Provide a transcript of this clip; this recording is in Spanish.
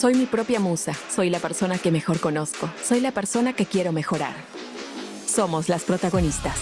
Soy mi propia musa. Soy la persona que mejor conozco. Soy la persona que quiero mejorar. Somos las protagonistas.